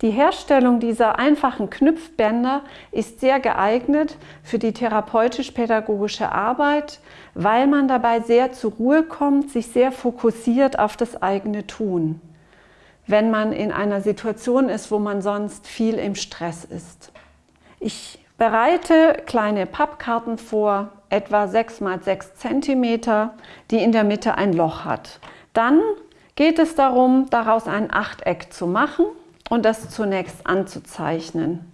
Die Herstellung dieser einfachen Knüpfbänder ist sehr geeignet für die therapeutisch-pädagogische Arbeit, weil man dabei sehr zur Ruhe kommt, sich sehr fokussiert auf das eigene Tun, wenn man in einer Situation ist, wo man sonst viel im Stress ist. Ich bereite kleine Pappkarten vor, etwa 6 x 6 cm, die in der Mitte ein Loch hat. Dann geht es darum, daraus ein Achteck zu machen und das zunächst anzuzeichnen.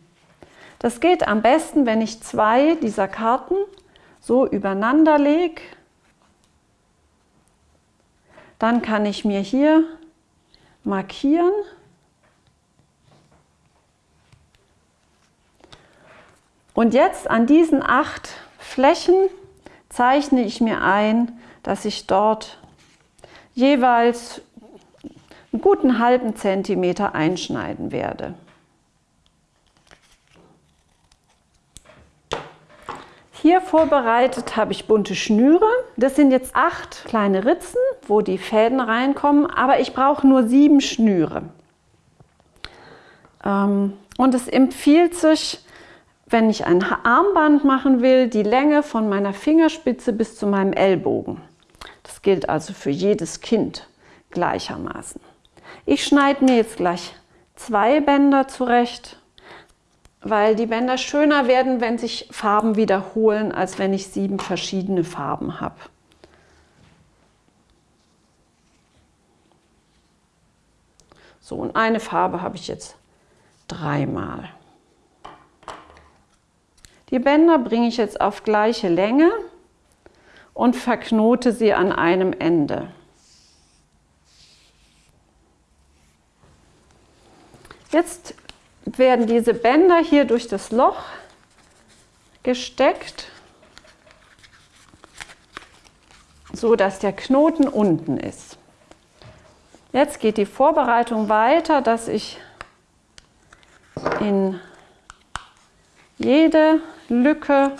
Das geht am besten, wenn ich zwei dieser Karten so übereinander lege. Dann kann ich mir hier markieren. Und jetzt an diesen acht Flächen zeichne ich mir ein, dass ich dort jeweils einen guten halben Zentimeter einschneiden werde. Hier vorbereitet habe ich bunte Schnüre. Das sind jetzt acht kleine Ritzen, wo die Fäden reinkommen, aber ich brauche nur sieben Schnüre. Ähm, und es empfiehlt sich, wenn ich ein Armband machen will, die Länge von meiner Fingerspitze bis zu meinem Ellbogen. Das gilt also für jedes Kind gleichermaßen. Ich schneide mir jetzt gleich zwei Bänder zurecht weil die Bänder schöner werden, wenn sich Farben wiederholen, als wenn ich sieben verschiedene Farben habe. So, und eine Farbe habe ich jetzt dreimal. Die Bänder bringe ich jetzt auf gleiche Länge und verknote sie an einem Ende. Jetzt werden diese Bänder hier durch das Loch gesteckt, so dass der Knoten unten ist. Jetzt geht die Vorbereitung weiter, dass ich in jede Lücke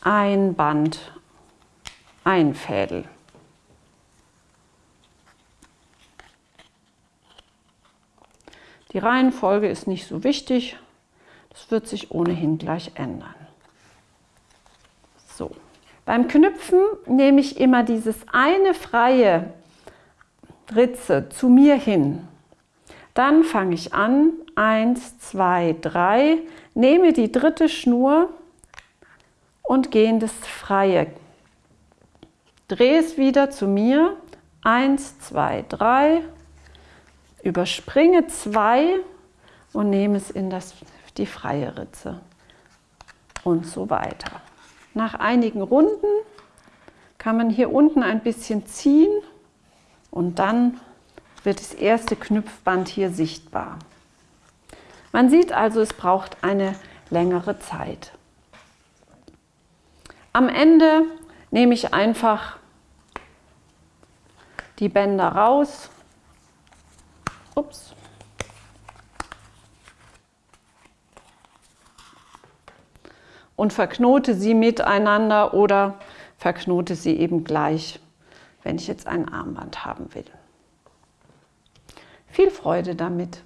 ein Band einfädel. Die Reihenfolge ist nicht so wichtig. Das wird sich ohnehin gleich ändern. So. Beim Knüpfen nehme ich immer dieses eine freie Ritze zu mir hin. Dann fange ich an, 1, 2, 3, nehme die dritte Schnur und gehe in das Freie. Drehe es wieder zu mir, 1, 2, 3 überspringe zwei und nehme es in das, die freie Ritze und so weiter. Nach einigen Runden kann man hier unten ein bisschen ziehen und dann wird das erste Knüpfband hier sichtbar. Man sieht also, es braucht eine längere Zeit. Am Ende nehme ich einfach die Bänder raus Ups. Und verknote sie miteinander oder verknote sie eben gleich, wenn ich jetzt ein Armband haben will. Viel Freude damit!